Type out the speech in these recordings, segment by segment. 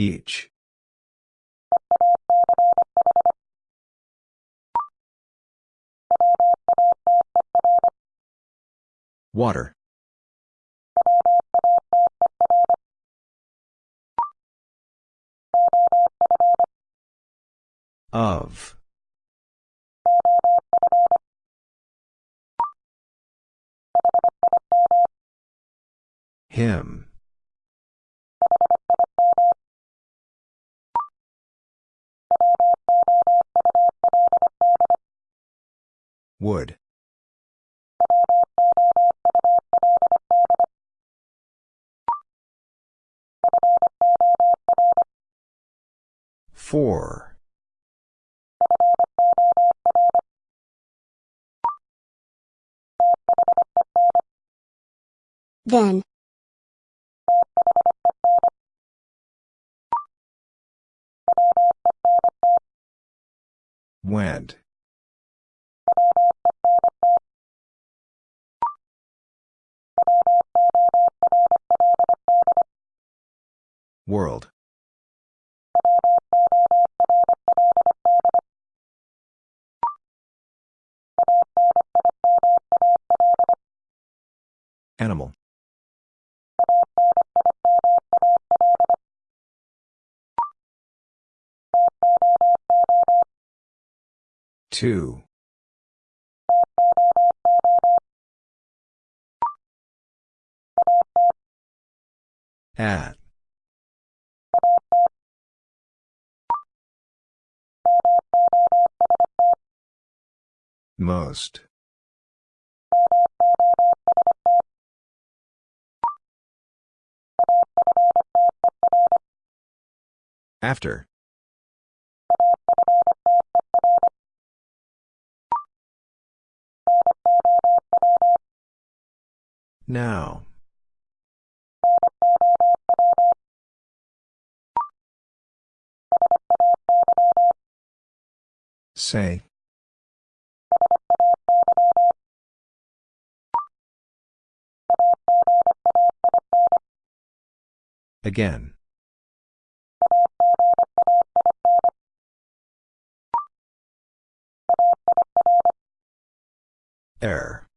Each. Water. Of. Him. Would. Four. Then. Went. World. Animal. Two. At. Most. After. Now. Say. Again. Error.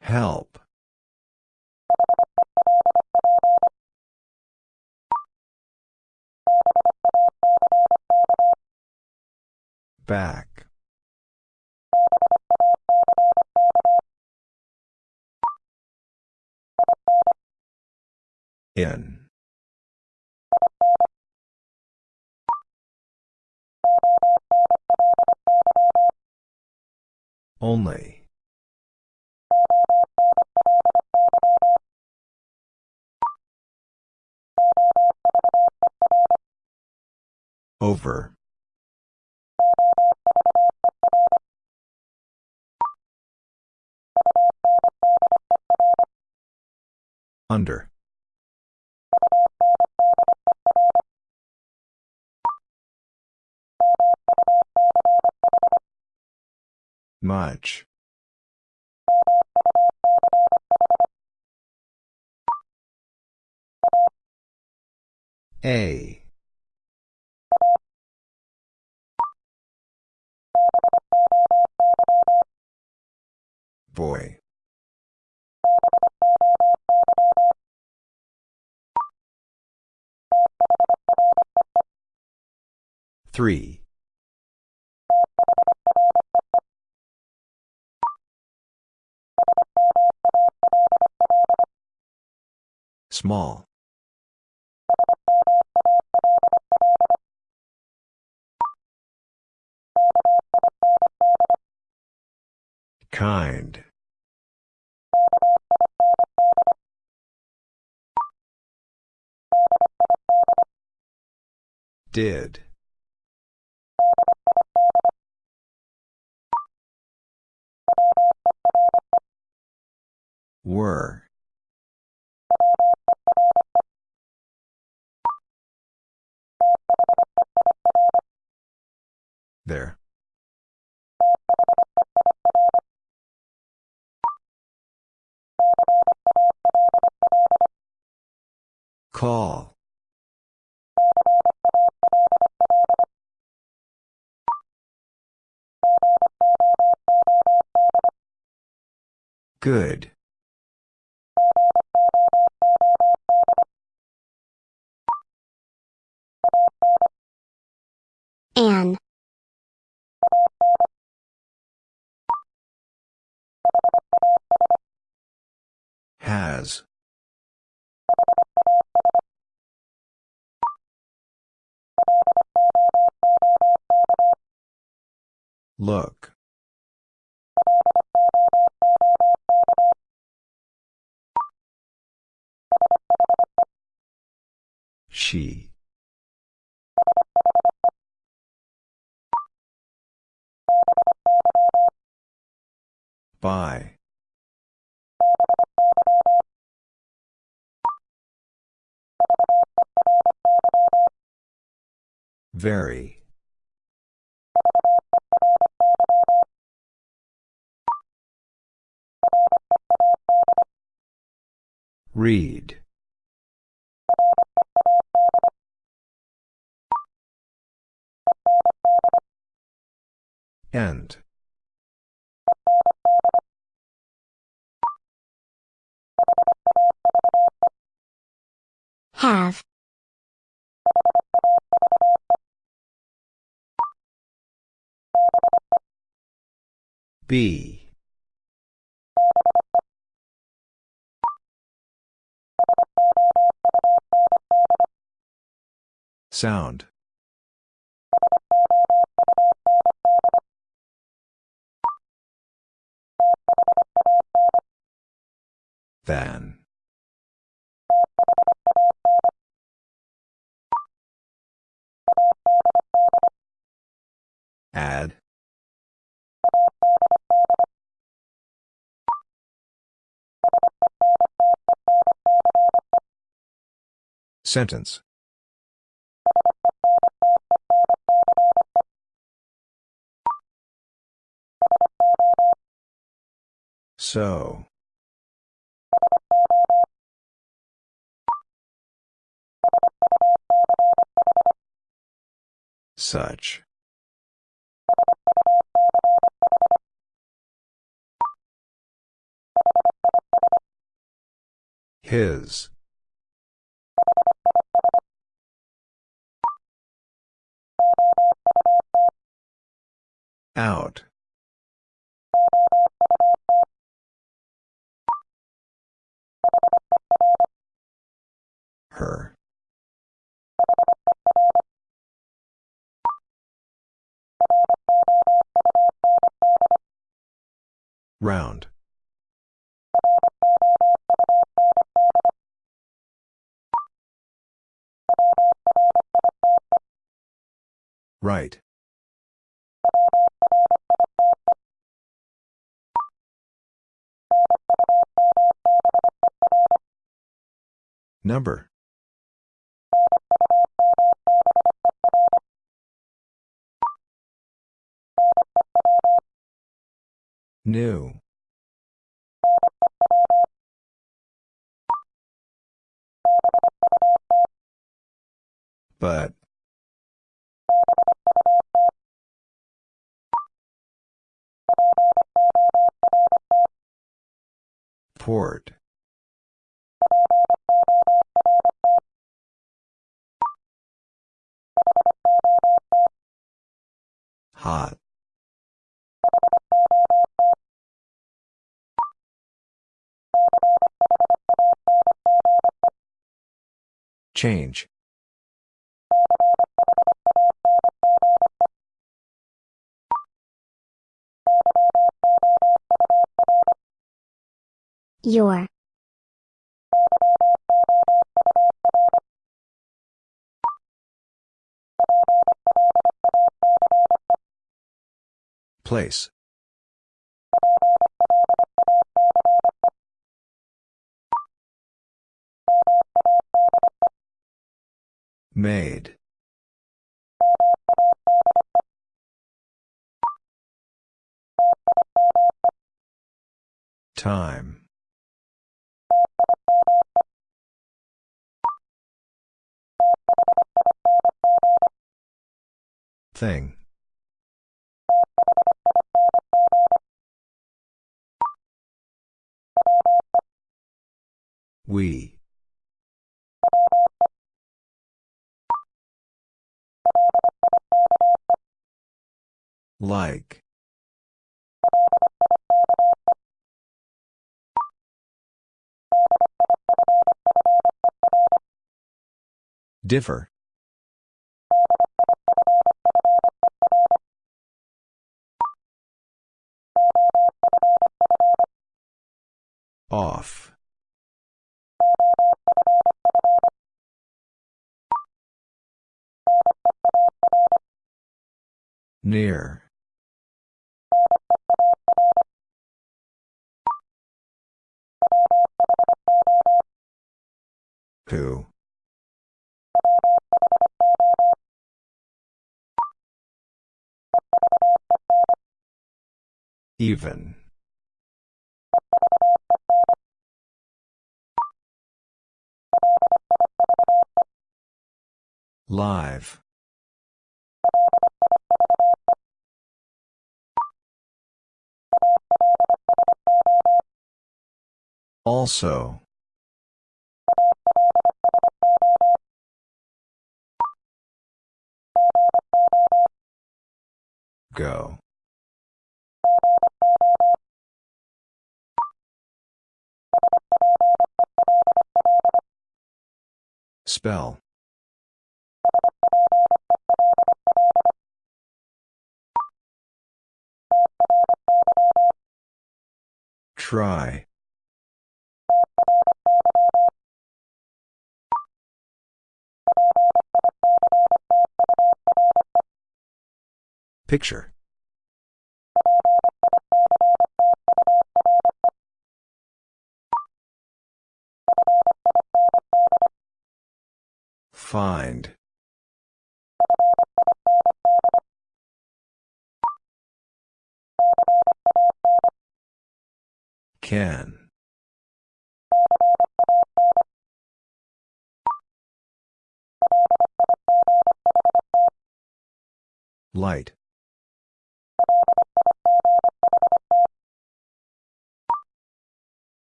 Help. Back. In. Only. Over. Under. Much. A. Boy. Three. Small. Kind. Did. Were. There. Call. Good. An. Has. Look. She. By. Very. Read. End. Have. B. Sound. Than. Add. Sentence. So. Such. His. Out. Her. Round. Right. Number. New. But. Port. Hot. Change. Your. Place. Made. Time. Thing. We. Like. Differ. Off. Near. Who? Even. Live. Also. Go. Spell. Try. Picture. Find. Can. Light.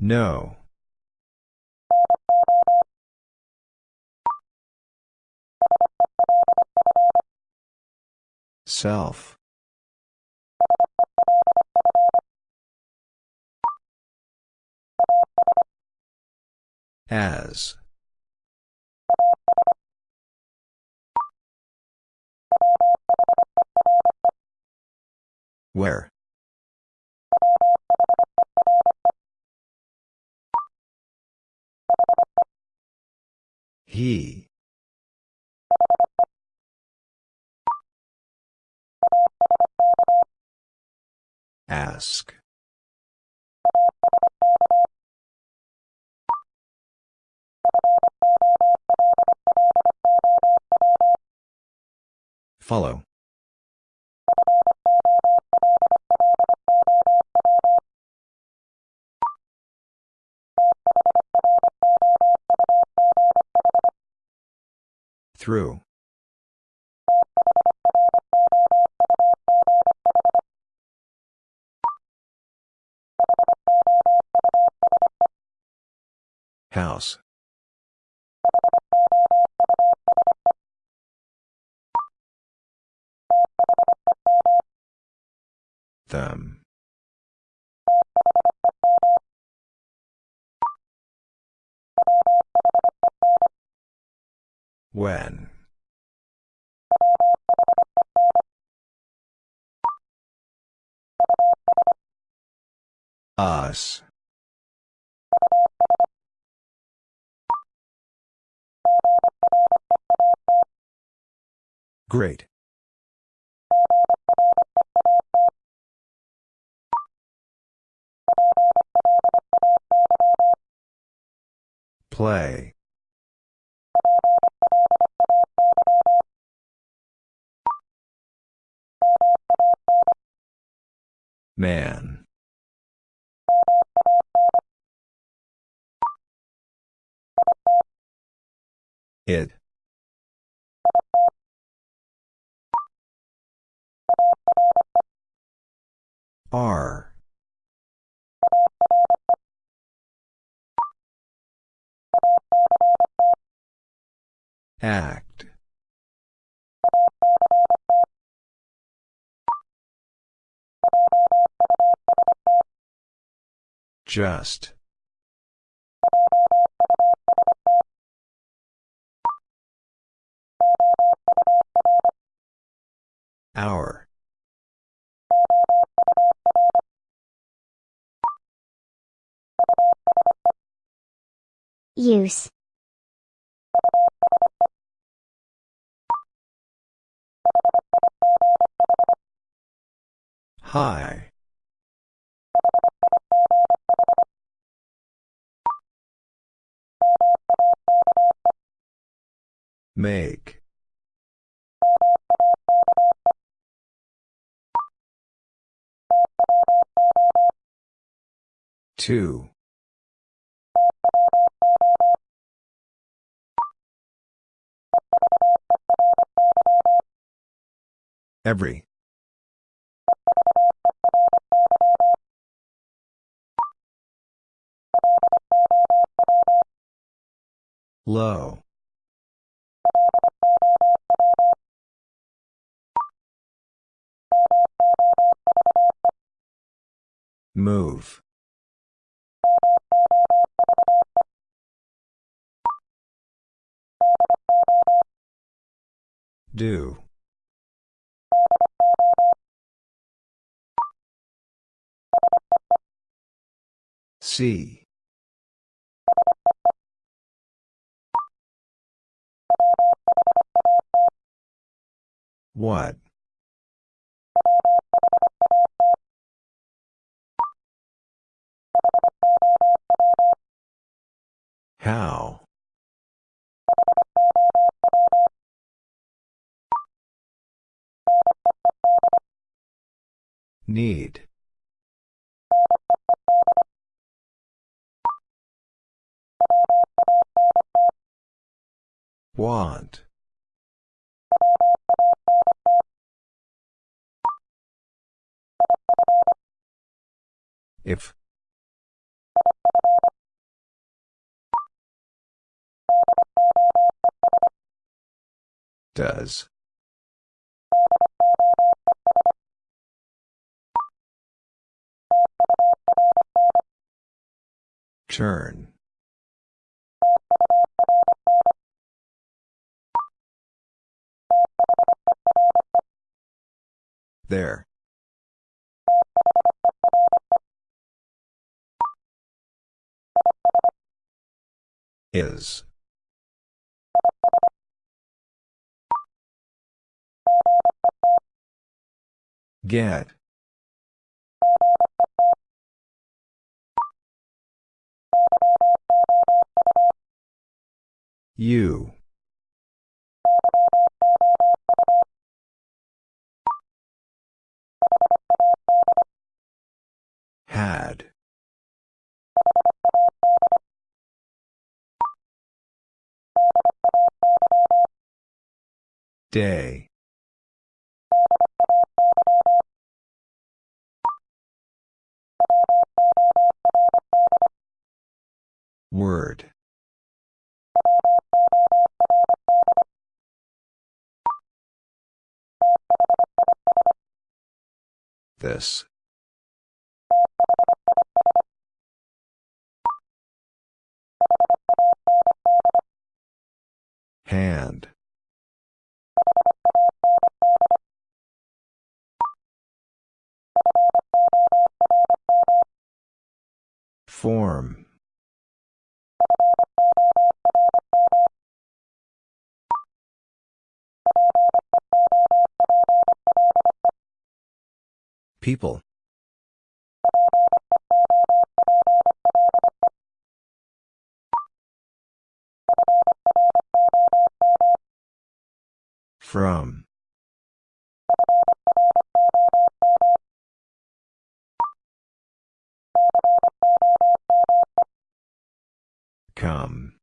No. Self. As. Where? He. Ask. Follow. Through. House. Them. When. Us. Great. Play. Man. It. R. Act. Just. Hour. Use. High. Make. Two. Every. Low. Move. Do. See. What? How? Need. Want. If. Does. Turn. There. Is. Get. You. Had. Day. Word. This. Hand. Form. People. From. Come.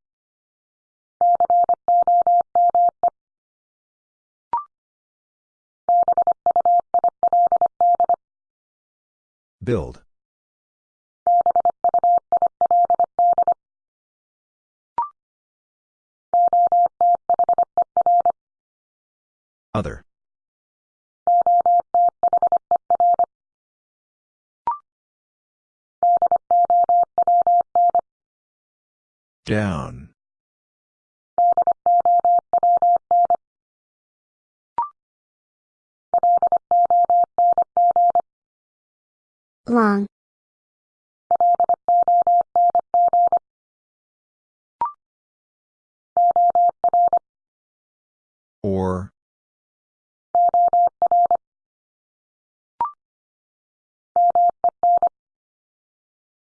Build. Other. Down. Long. Or.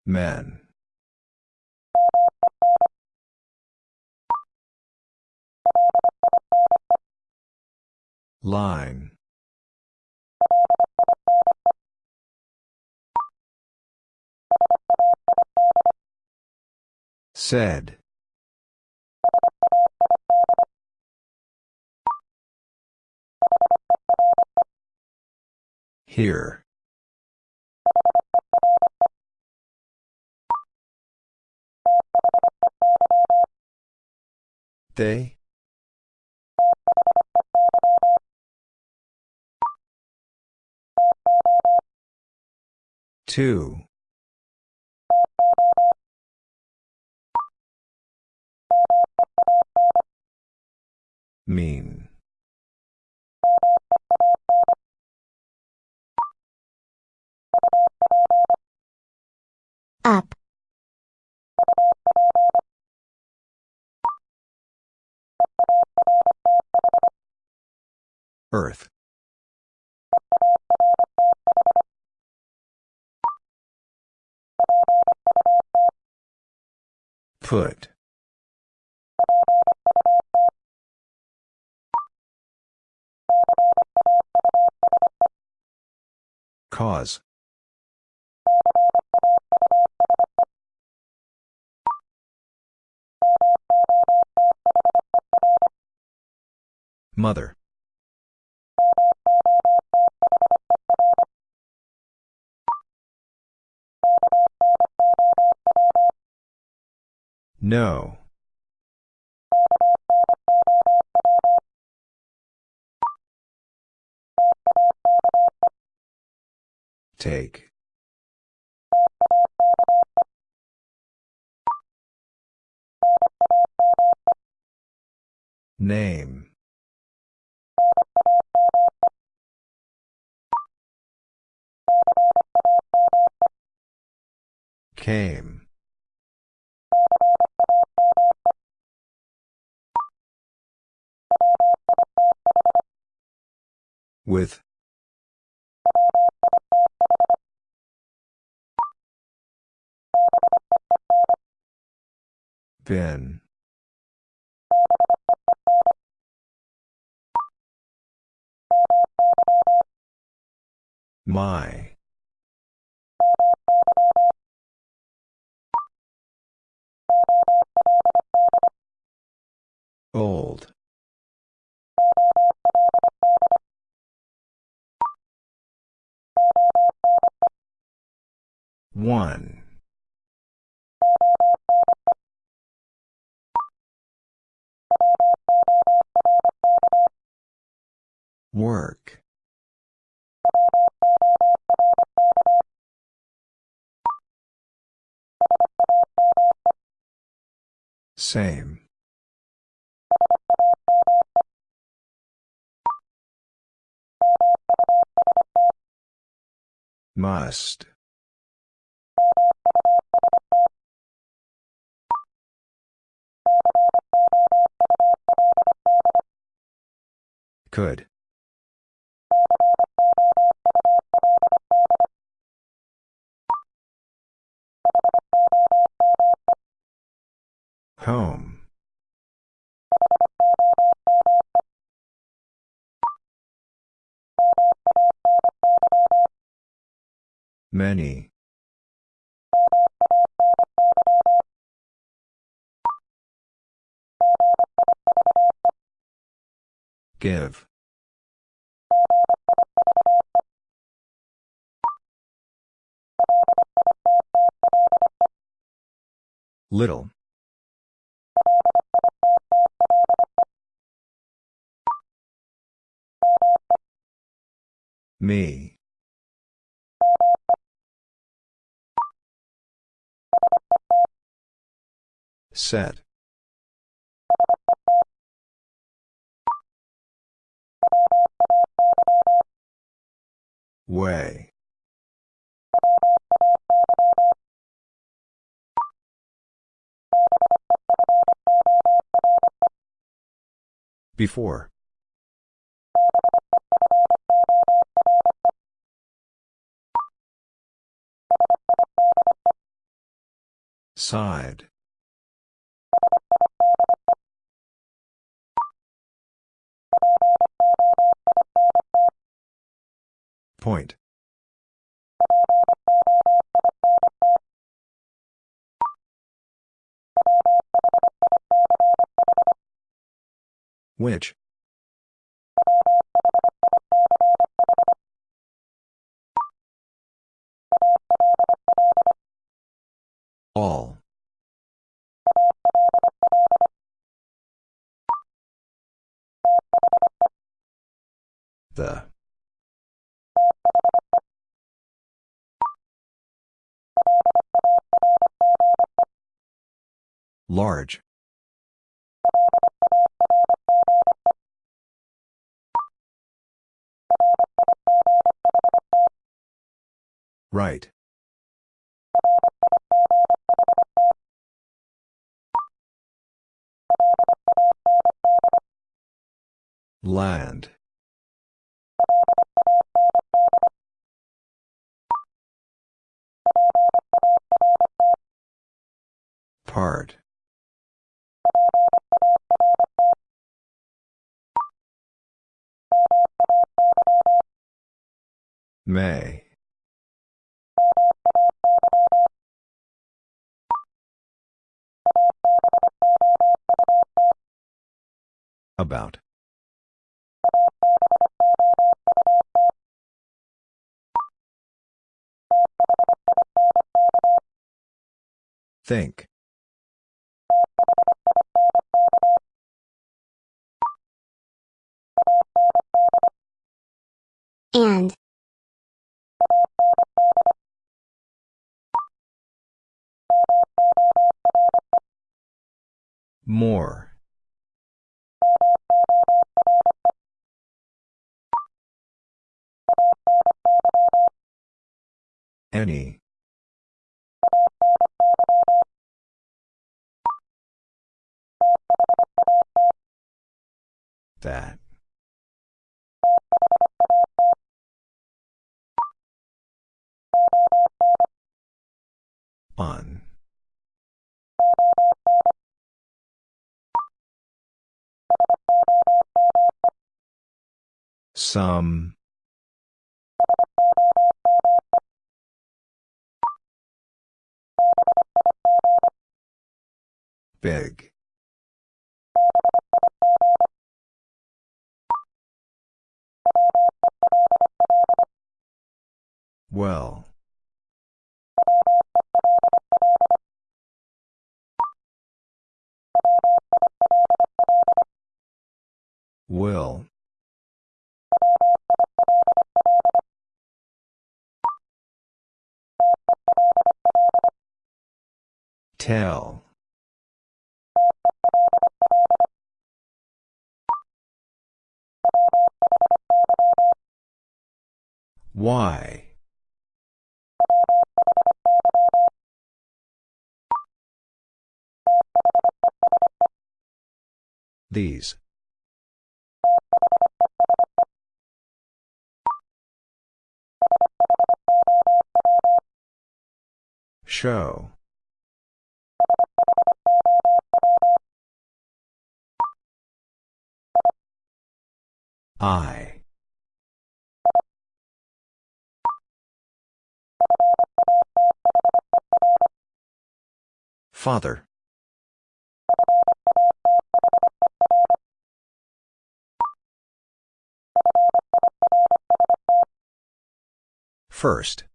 Men. Line. Said. Here. They? Two. Mean. Up. Earth. Put. Cause. Mother. No. Take. Name. Came. With. Been. My. Old. One. Work. Same. Must. Could. Home. Many. Give. Little. Me. Set. Way. Before. Side. Point. Which? All. The. Large. Right. Land. Part. May. About. Think. And. More. Any. That. On. Some. Big. Well. Will. Tell. Why? These. Show. I. Father. First.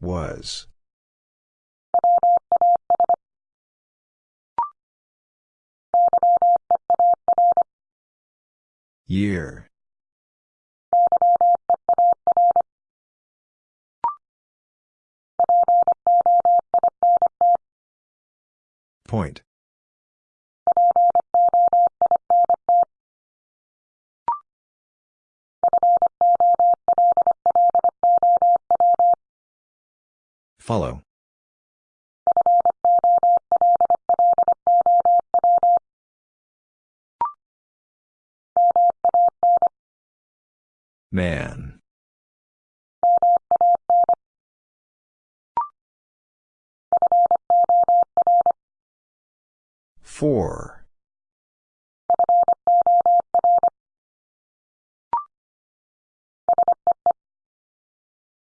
Was. Year. Point. Follow. Man. Four.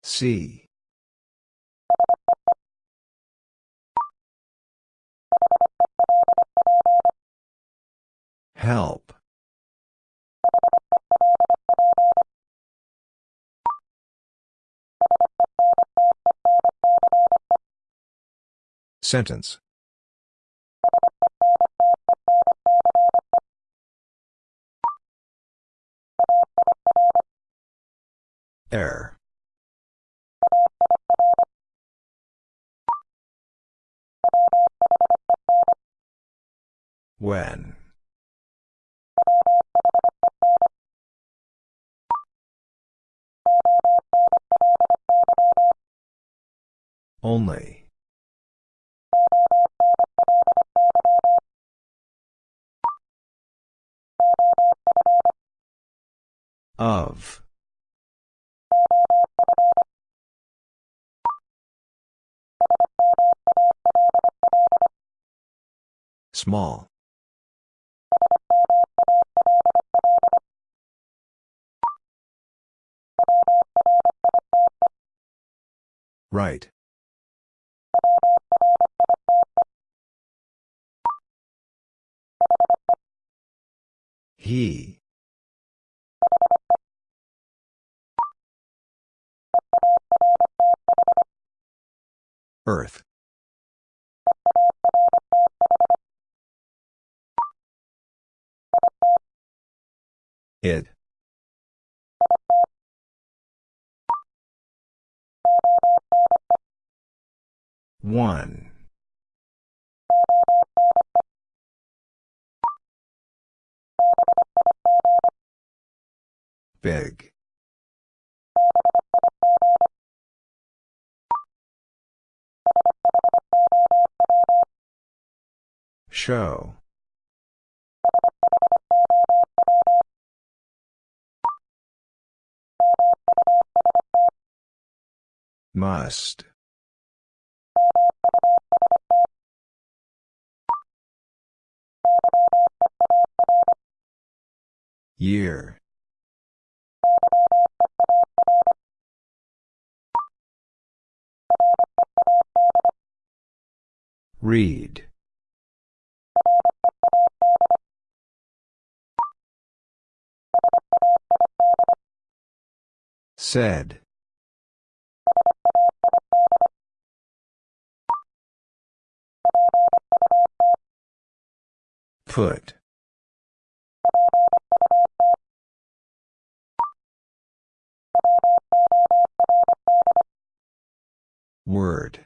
C. Help. Sentence. Error. When. Only. Of. Small. Right. He. Earth. It. One. Big. Show. Must. Year. Read. Said. Put. Word.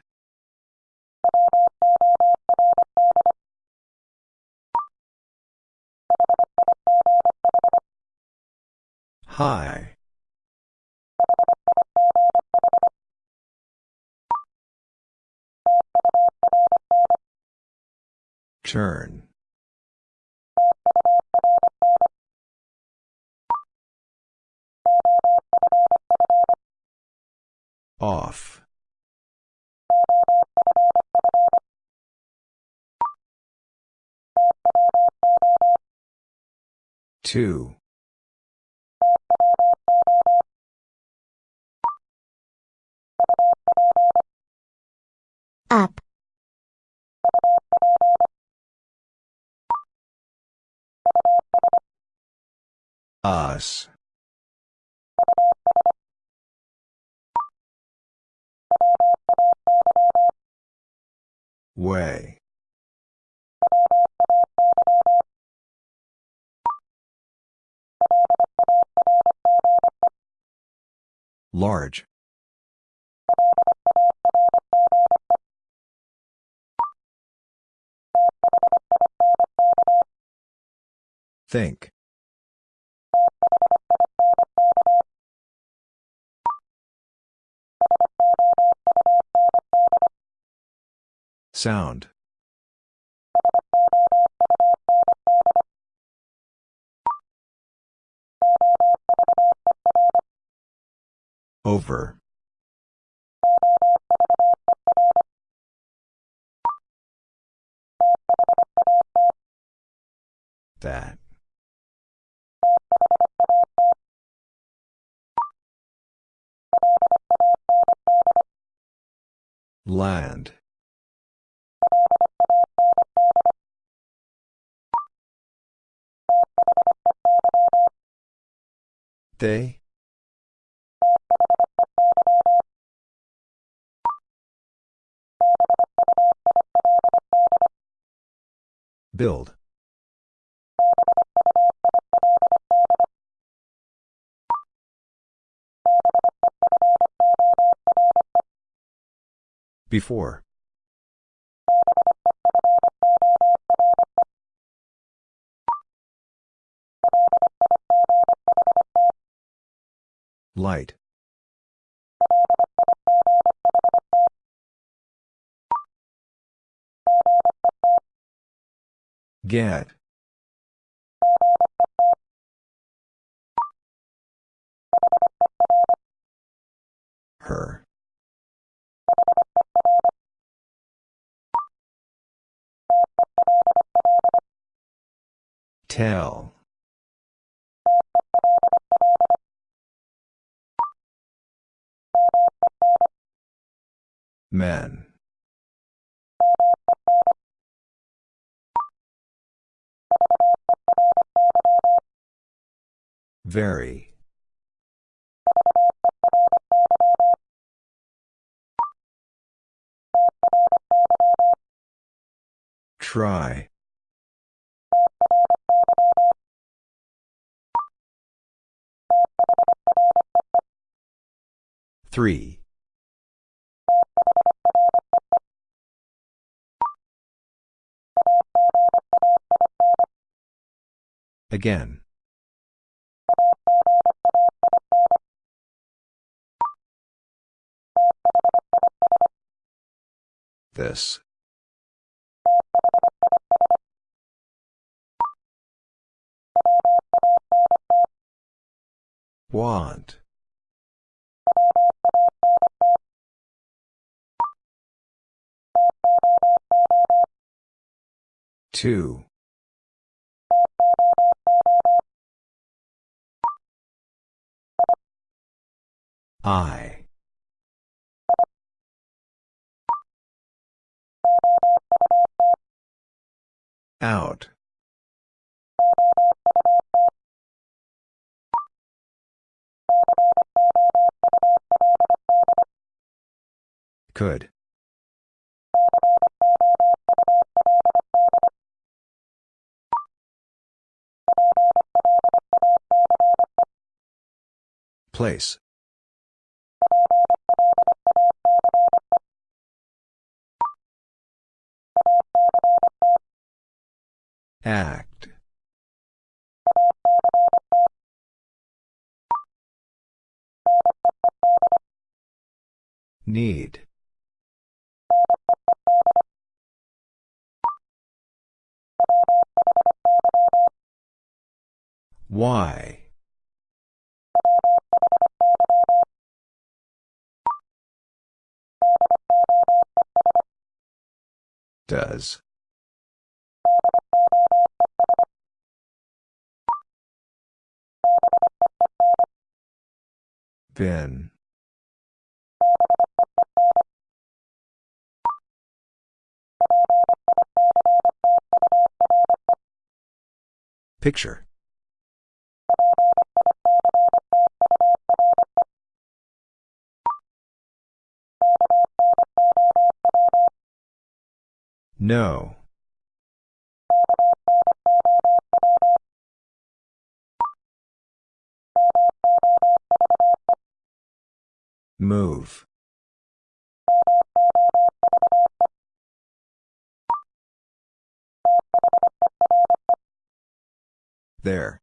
High. Turn. Off. Two. Up. Us. Way. Large. Think. Sound. Over. That. Land. They? Build. Before. Light. Get. Her. Tell. Men. Very. Try. Three. Again. This. Want. Two. I. Out. Could. Place. Act. Need. Why? Does. Been. Picture. No. Move. There.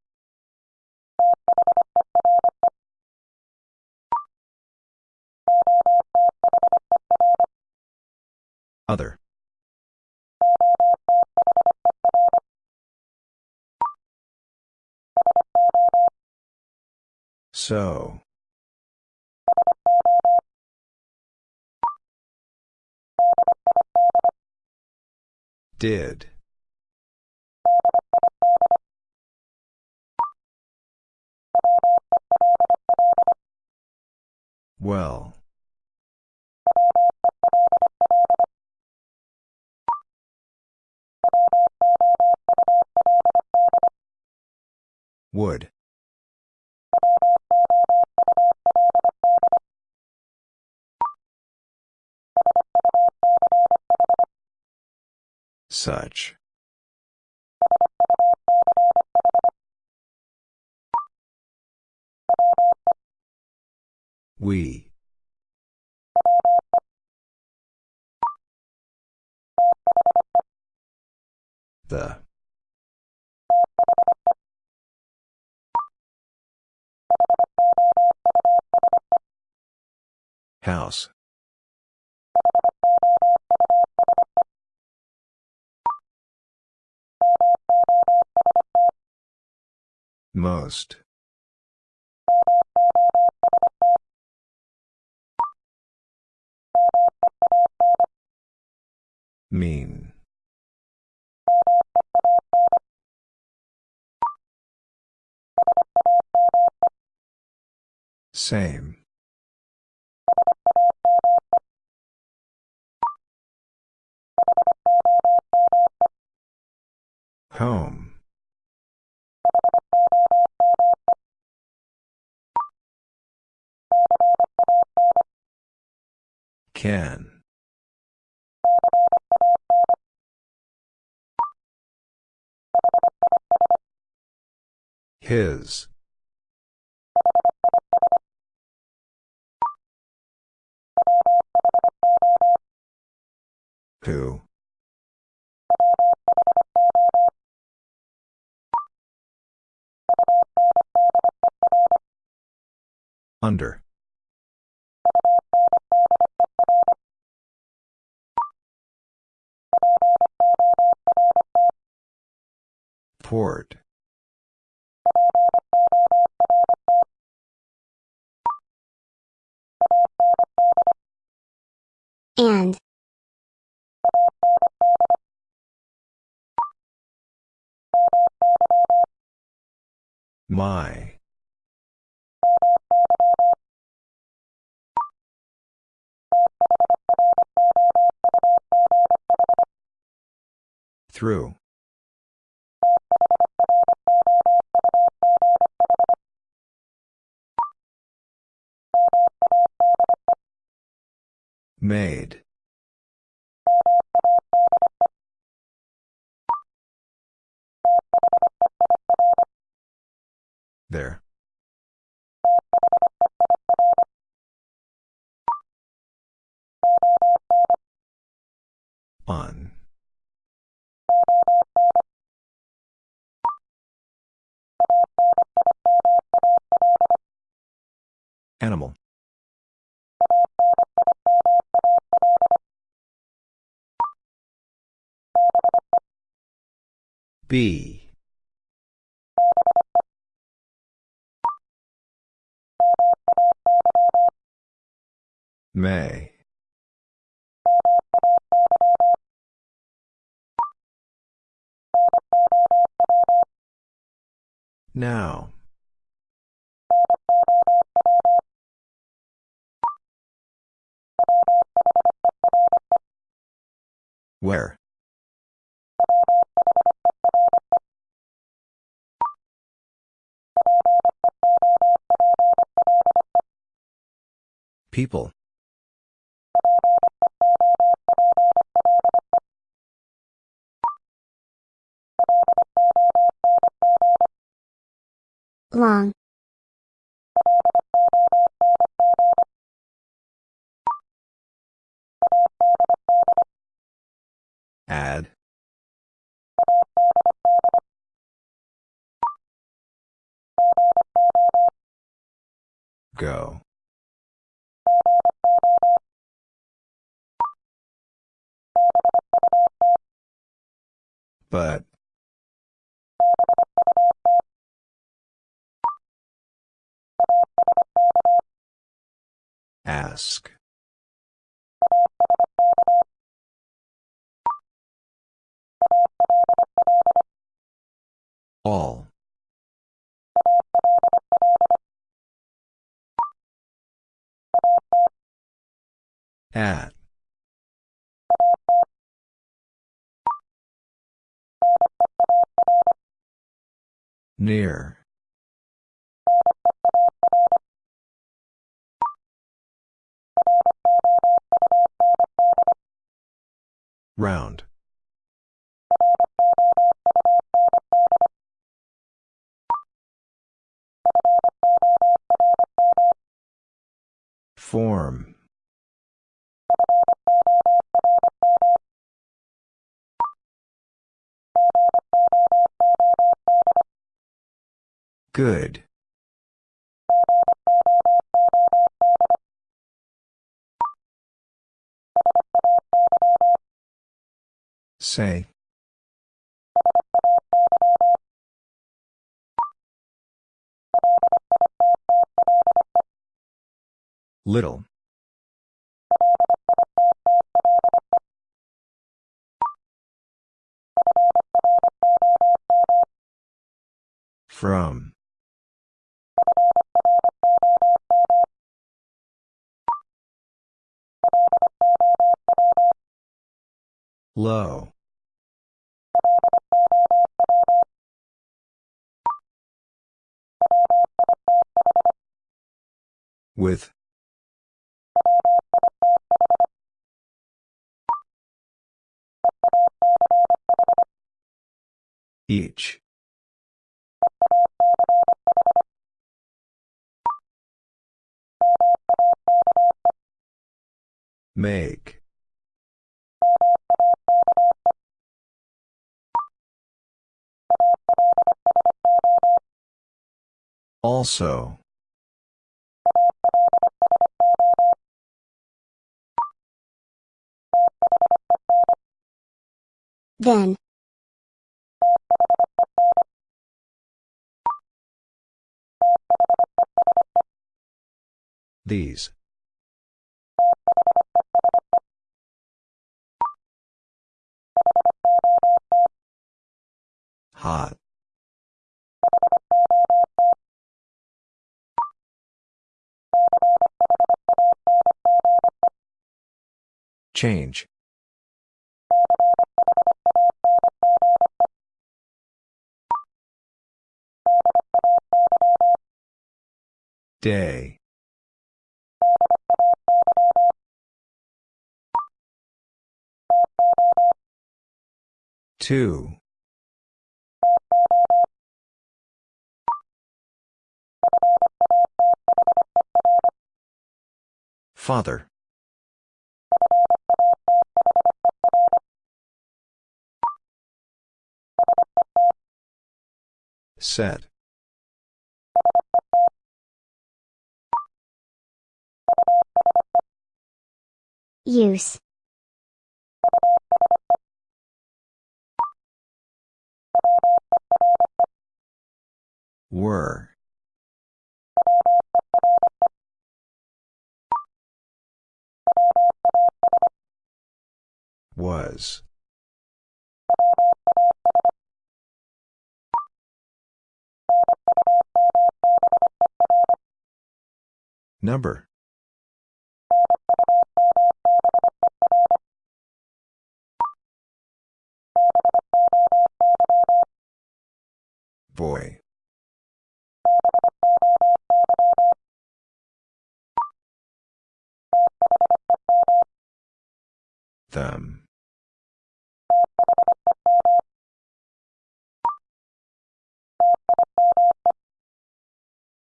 Other. So. Did. Well. Would. Such. We. The. House. Most. Mean. Same. Home. Can. His. Who? Under. Port. And. My. Through. Made. There. On. Animal. B. May. Now. Where? People. Long. Add. Go. But. Ask. All. At. Near. Round. Form. Good. Say. Little. From. Low. With. Each. Make. Also. Then. These. Hot. Change. Day. Two. Father. Set. Use. Were. Was. Number. Boy. Them.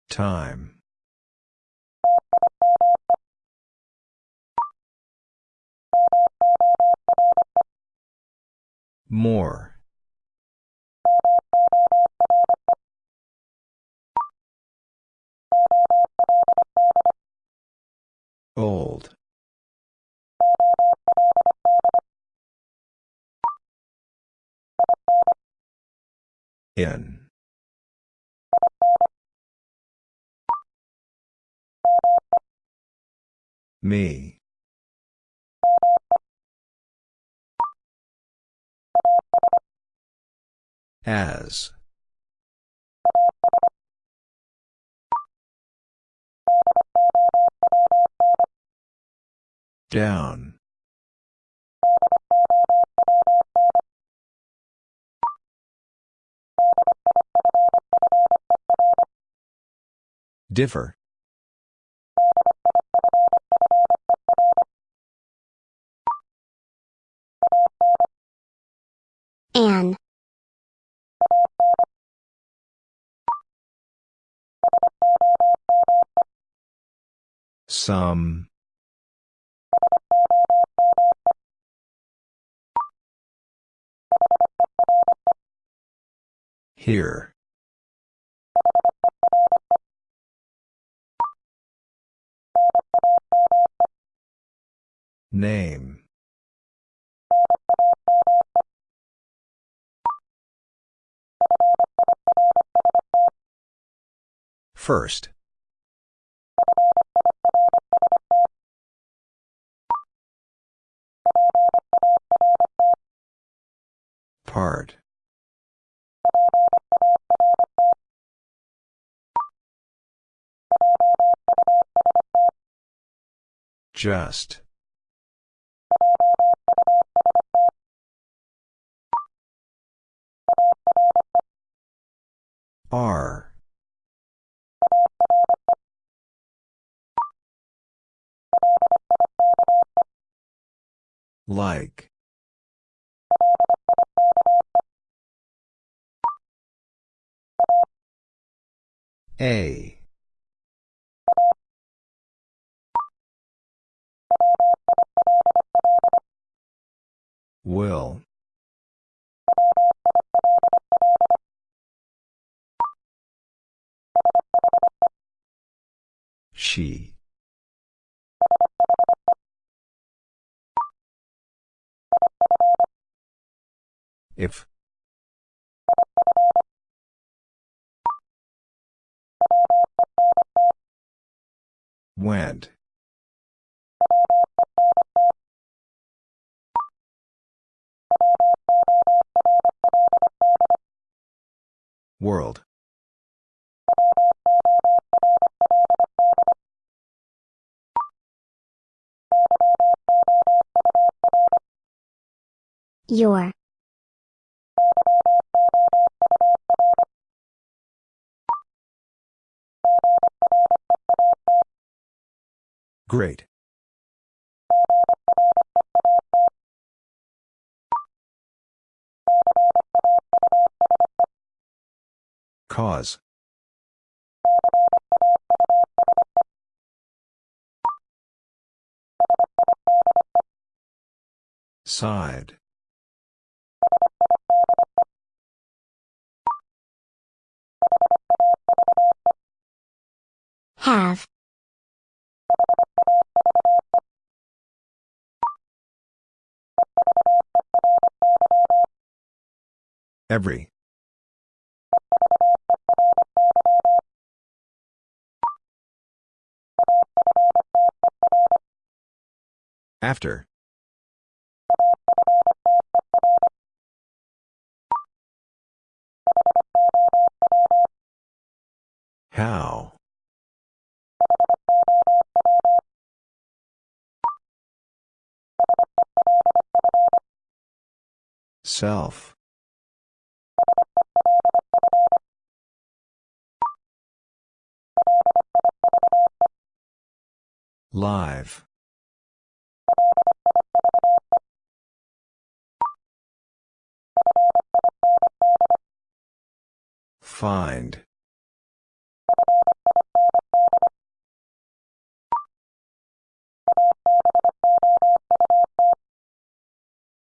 Time. More. Old. In. Me. As. Down. Differ. An. Some. Here. Name. First. Part. Just. R. Like. A. Will. She. If. Went. World. Your. Great. Cause. Side. Have. Every. After. How? Self. Live. Find.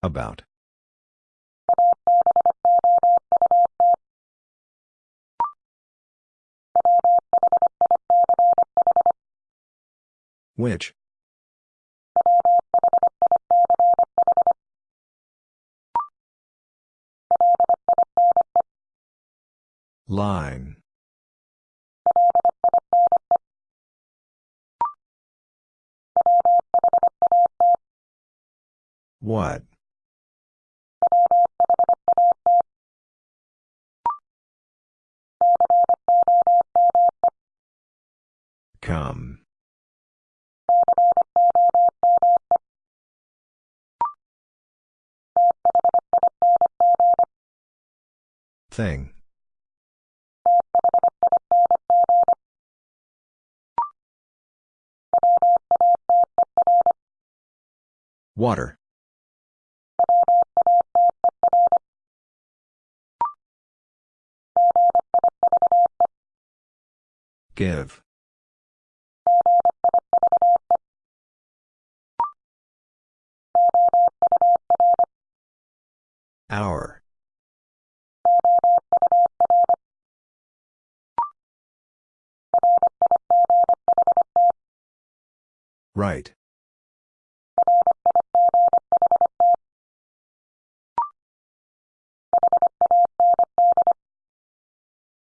About. Which? Line. What? Come. Thing. Water. Give. Hour. Right.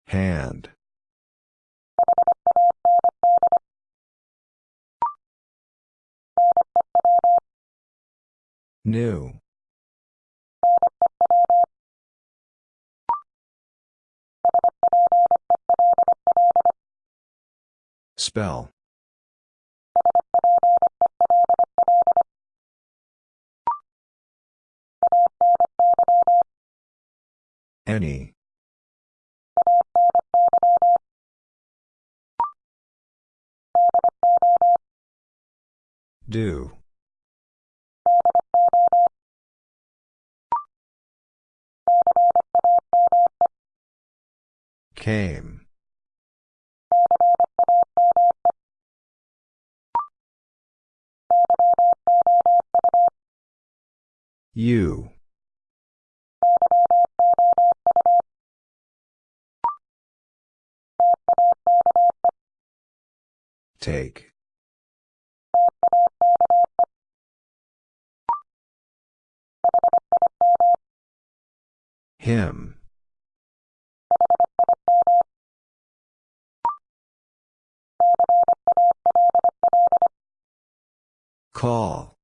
Hand. New. Spell. Any. Do. Came. You. Take. Him. Call.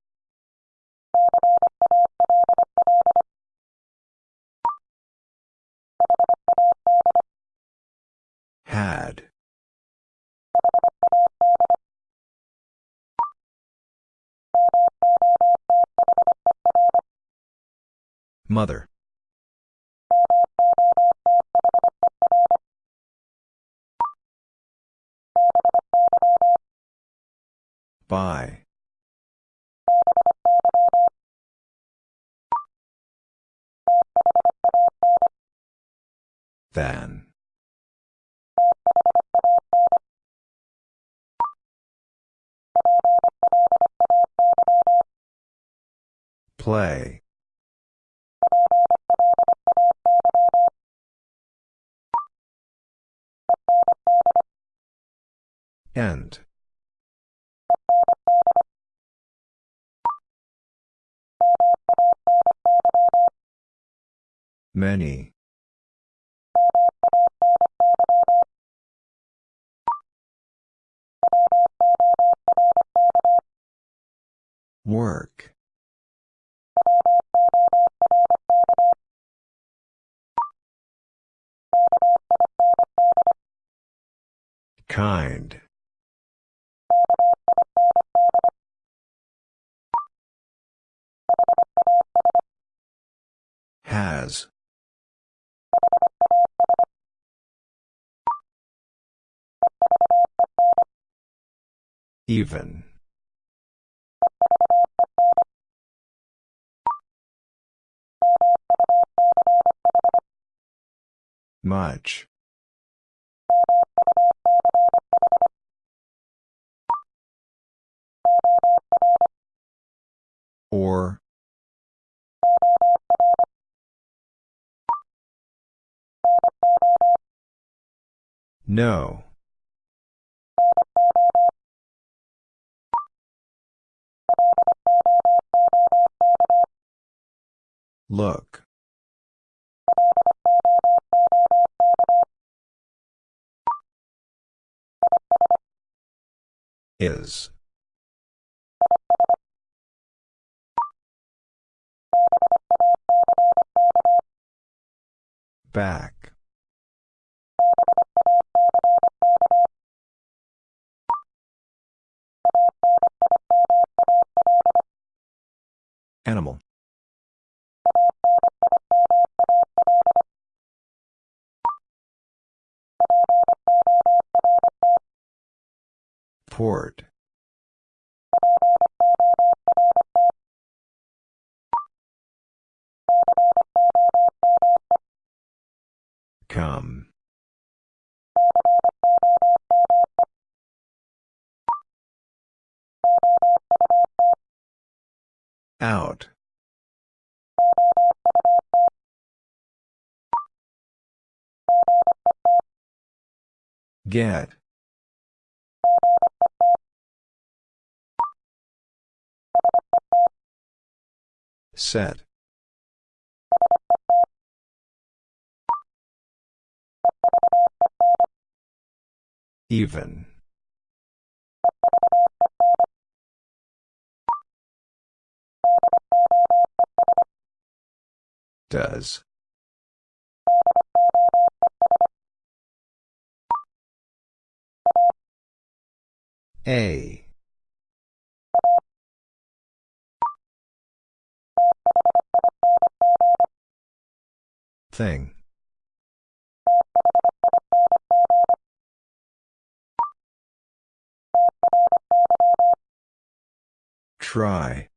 Had. Mother. By. Than. Play. End. Many. Work. Kind. Has. Even. Much. Or. No. Look. Is. Back. Animal. Port. Come. Out. Get. Set. Even. Does. A. Thing. Try.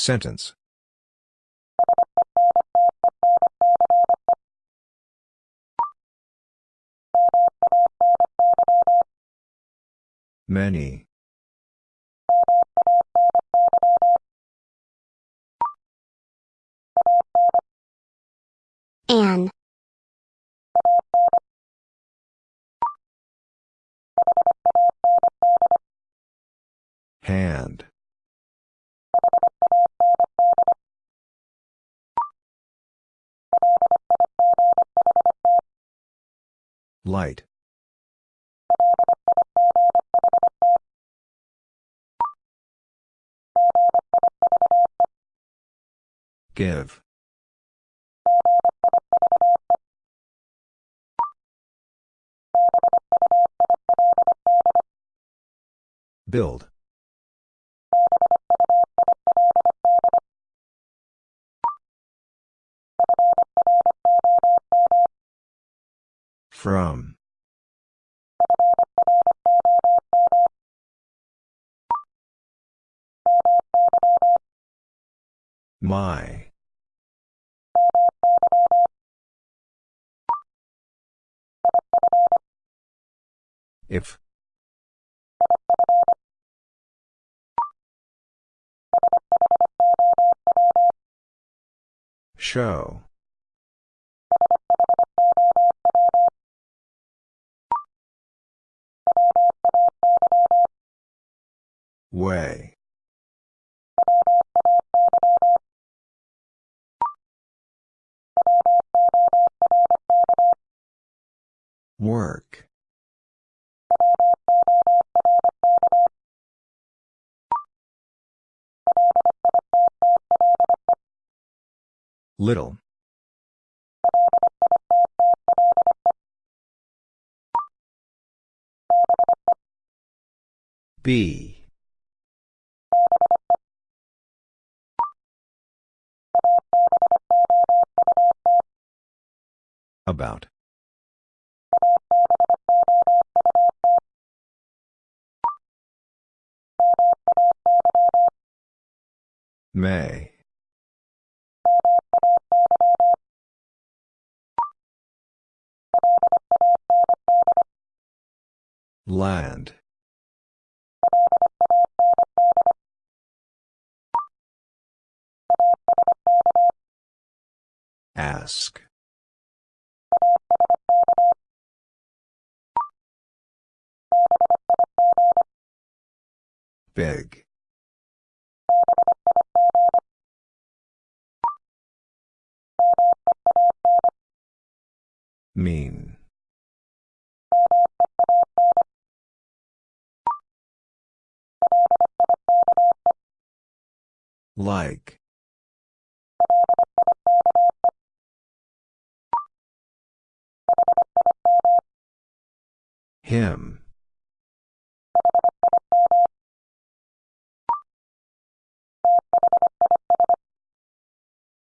Sentence. Many. An. Hand. Light. Give. Build. From. My. If. Show. Way. Work. Little. B. About. May. Land. Ask. Big. Mean. Like. Him.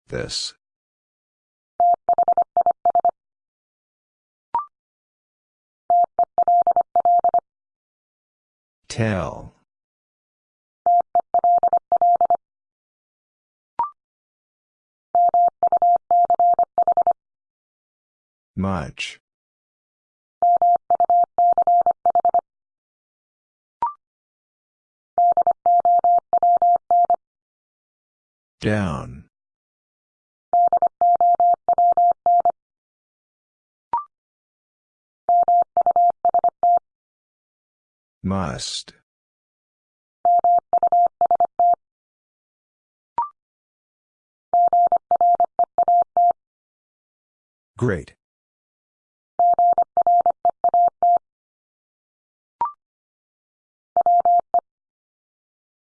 This. Tell. Much. Down. Must. Great.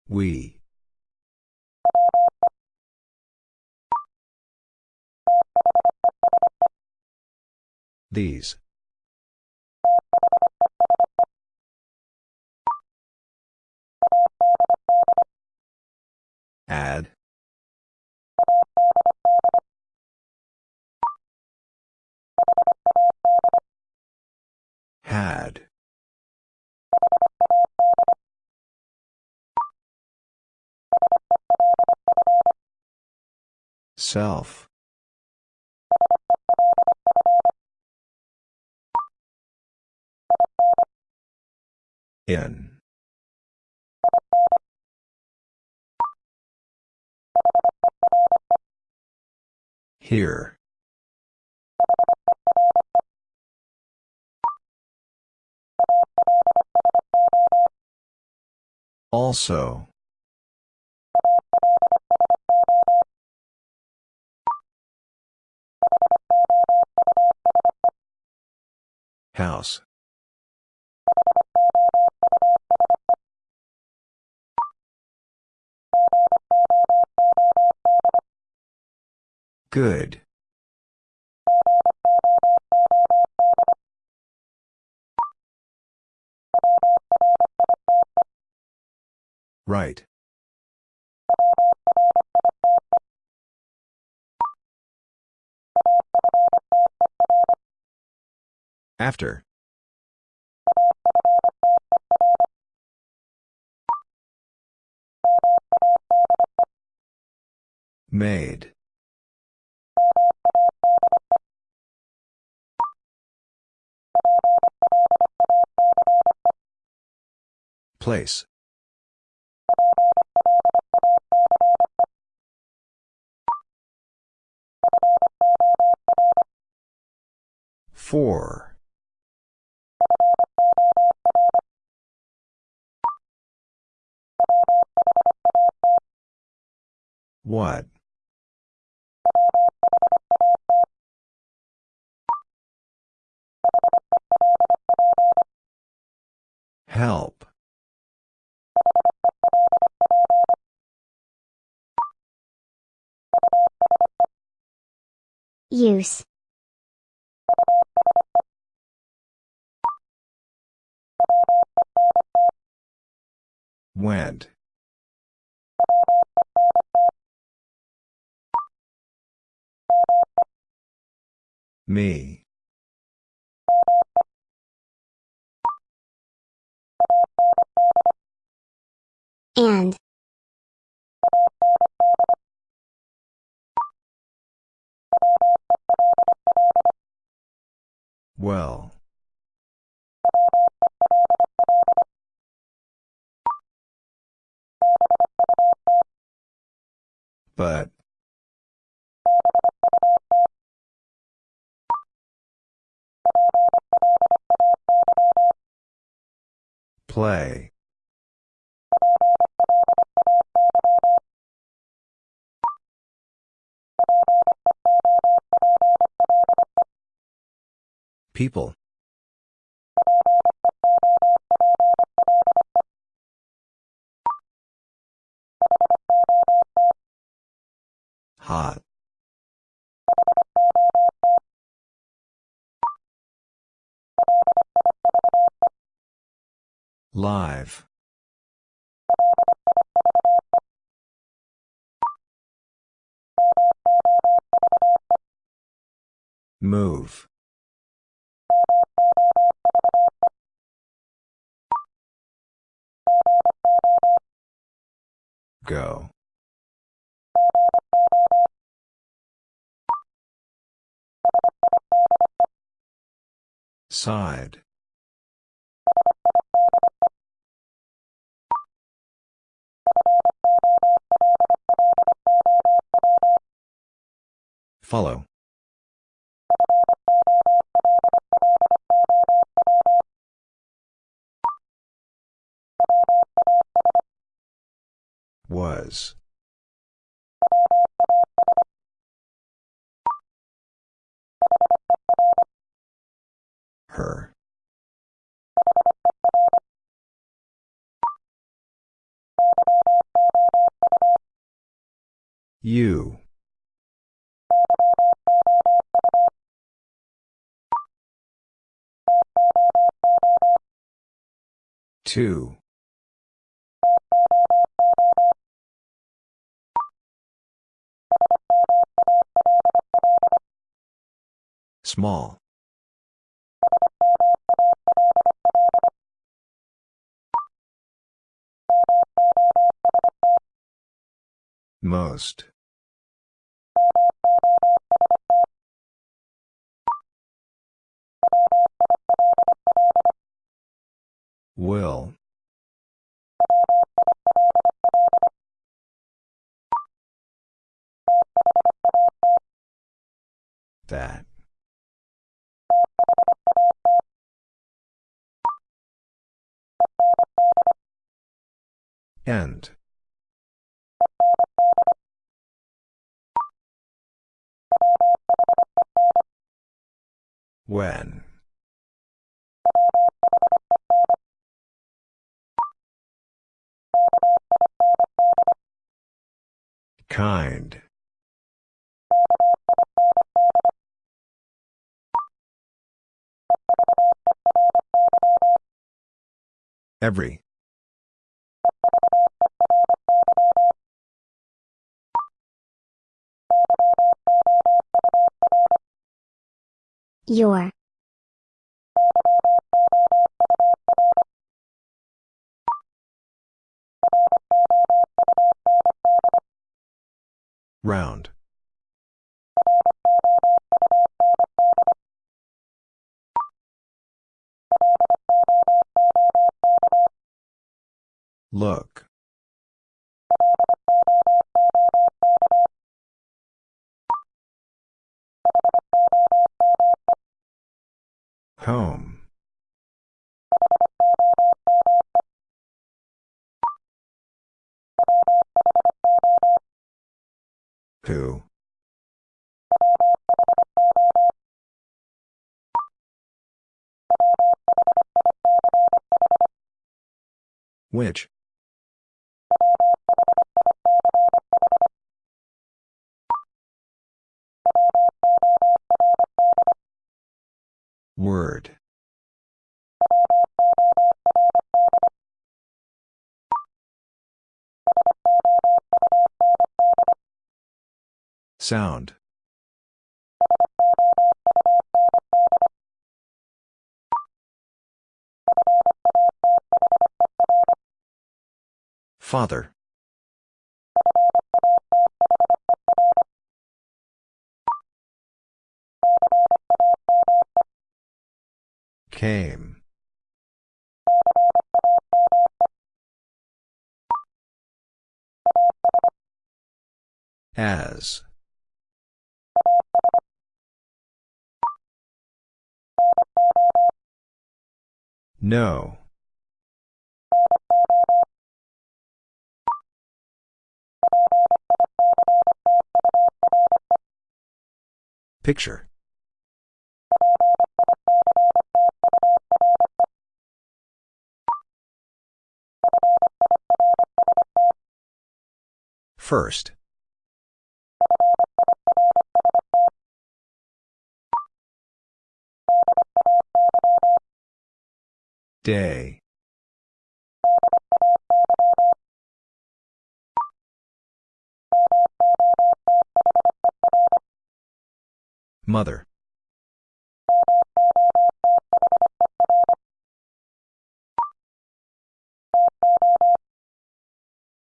We. These. Add. Had. Self. In. Here. Also. House. Good. Right. After. Made. Place. Four. What? Help. Use. Went. Me. And. Well. But. Play. People. Hot. Live. Move. Go. Side. Follow. Was. Her. You. Two. Small. Most. Will. That. End. When. Kind. Every. Your. Round. Look. Home. Who? Which? Sound. Father. Came. As. No. Picture. First. Day. Mother.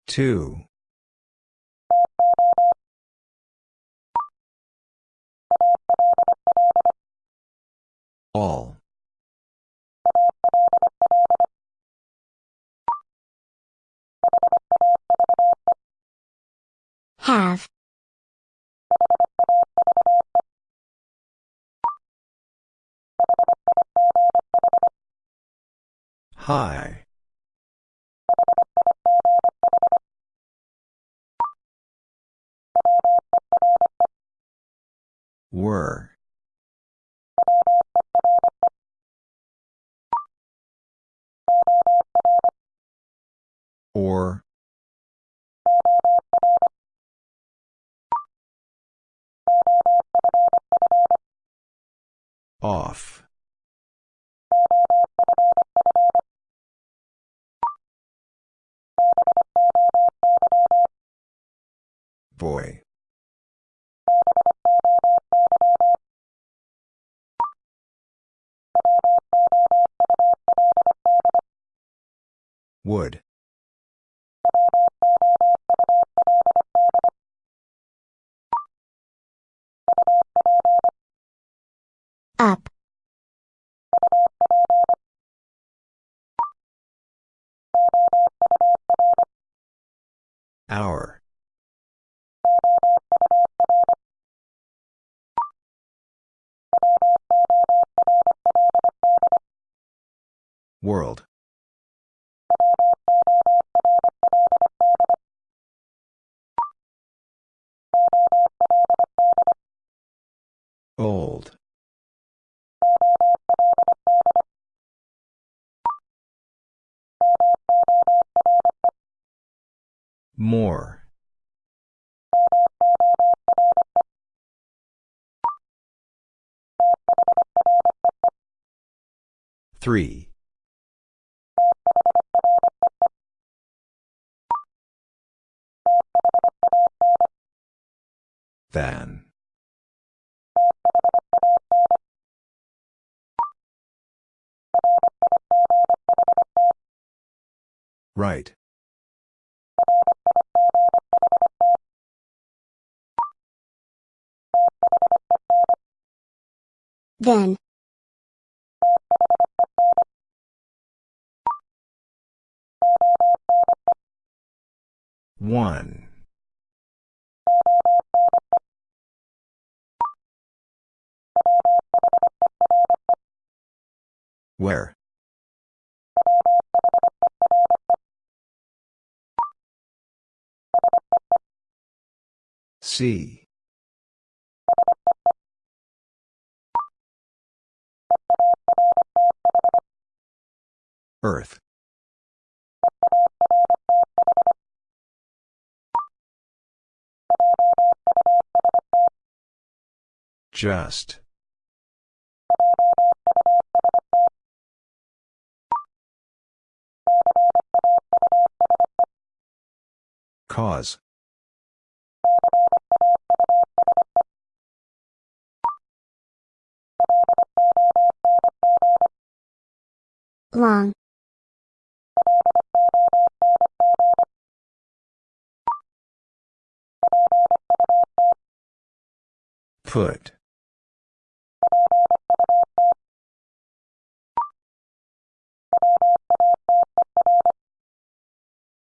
Two. All. Have. High. Were. Or. Off. Boy. Would. Up. Hour. World. Old. More. Three. Than. Right. Then. One. Where? See. Earth. Just. Cause. Long. Put.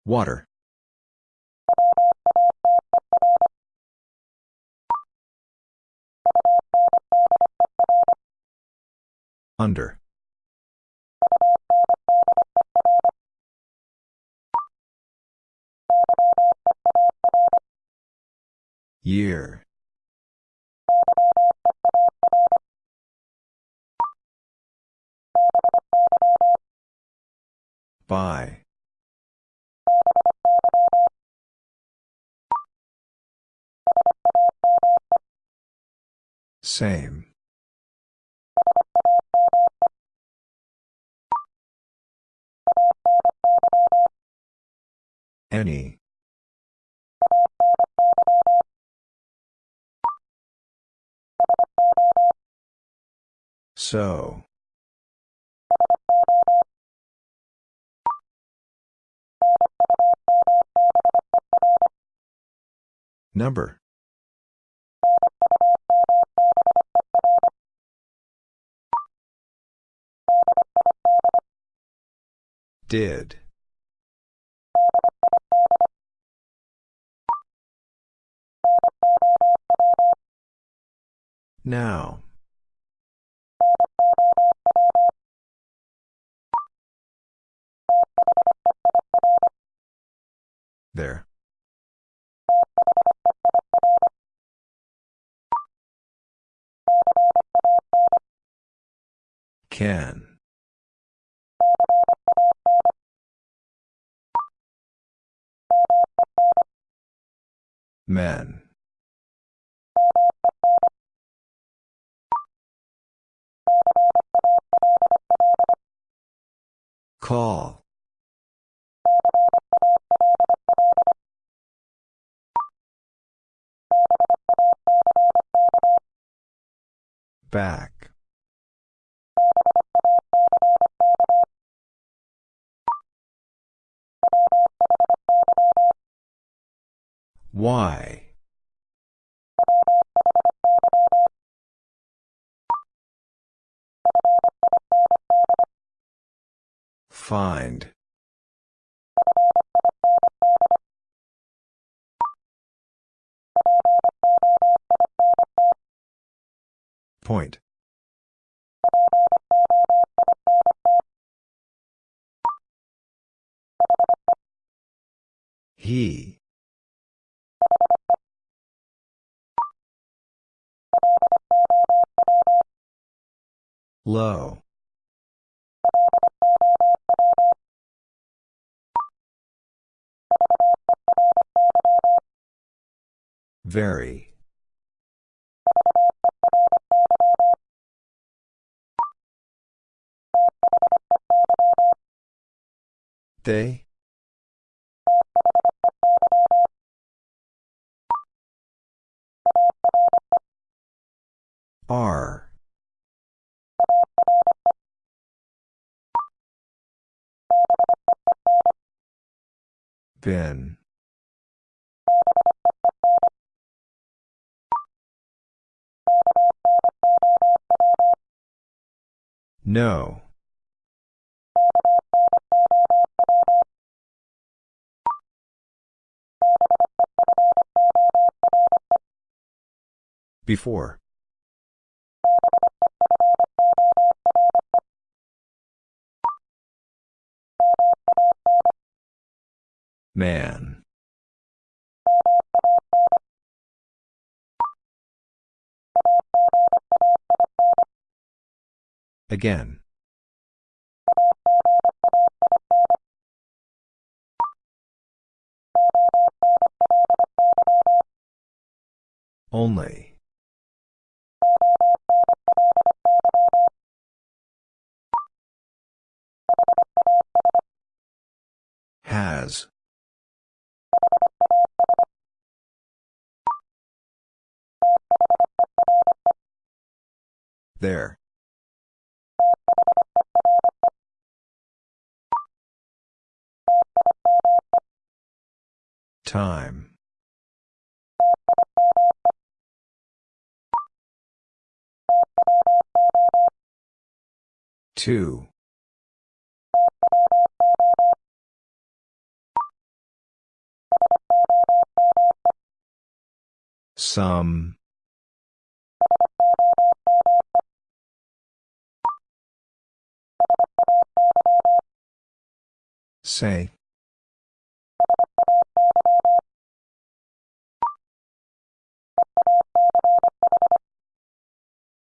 Water. Under. Year. By. Same. Any. So. Number. Did. Now. There. Can. Men. Call. Back. Why? Find. Point. He. Low. Very. They? Are. Been. No. Before. Man. Again. Only. Has. There. Time. Two. Some. Say.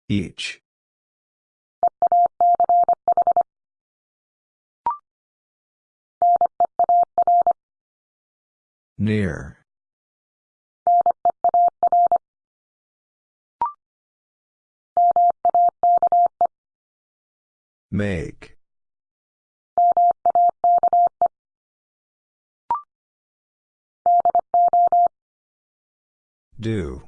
Each. Near. Make. Do.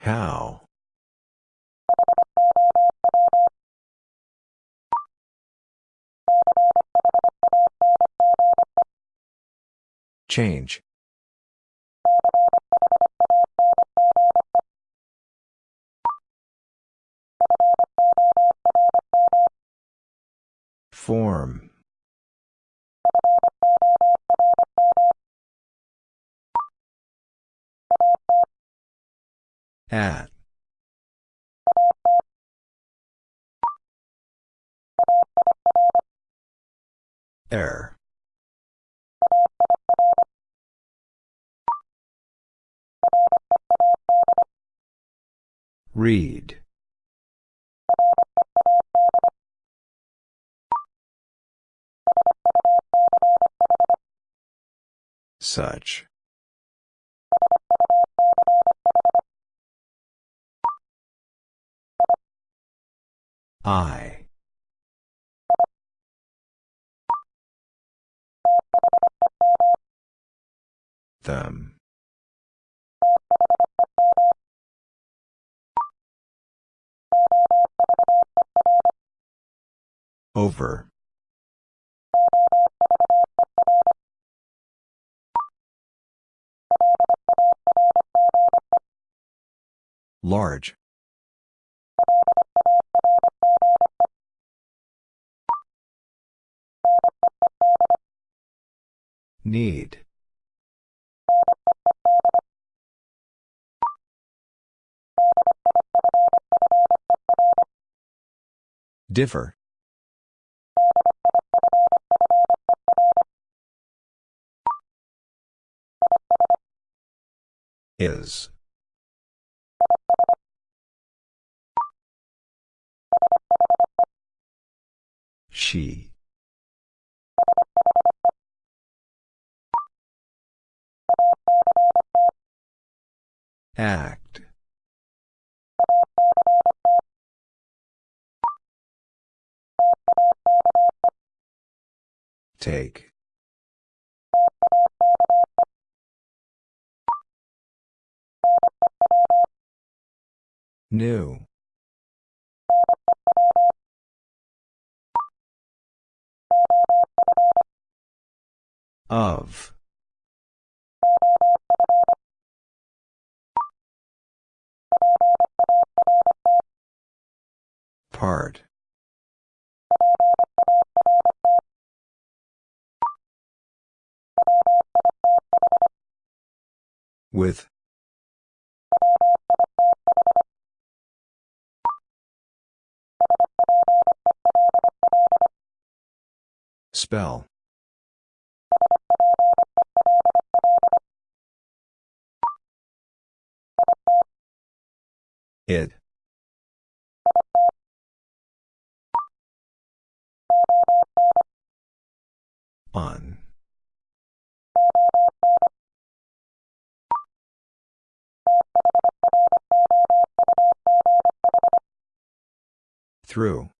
How? Change. Form. At. Air. Read. Such. I. Them. Over. Large. Need. Differ. Is. She. Act. Take. New. Of. Part. With. Spell. It. On. Through.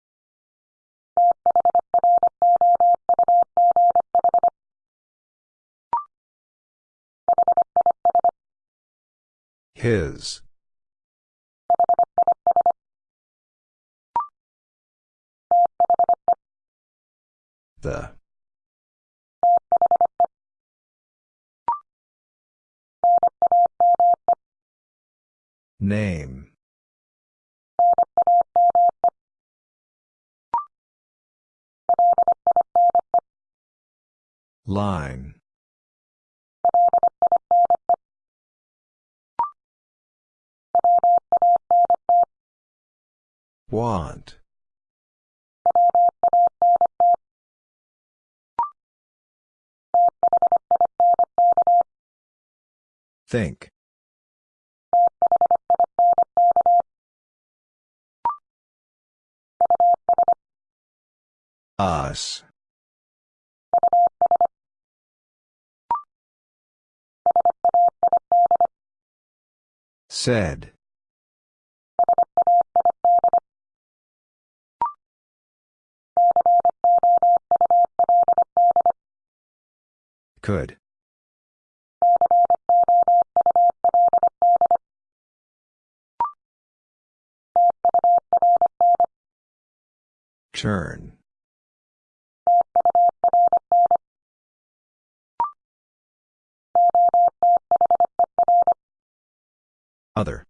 His. The. Name. Line. Want. Think. Us. Said. Could. Turn. Other.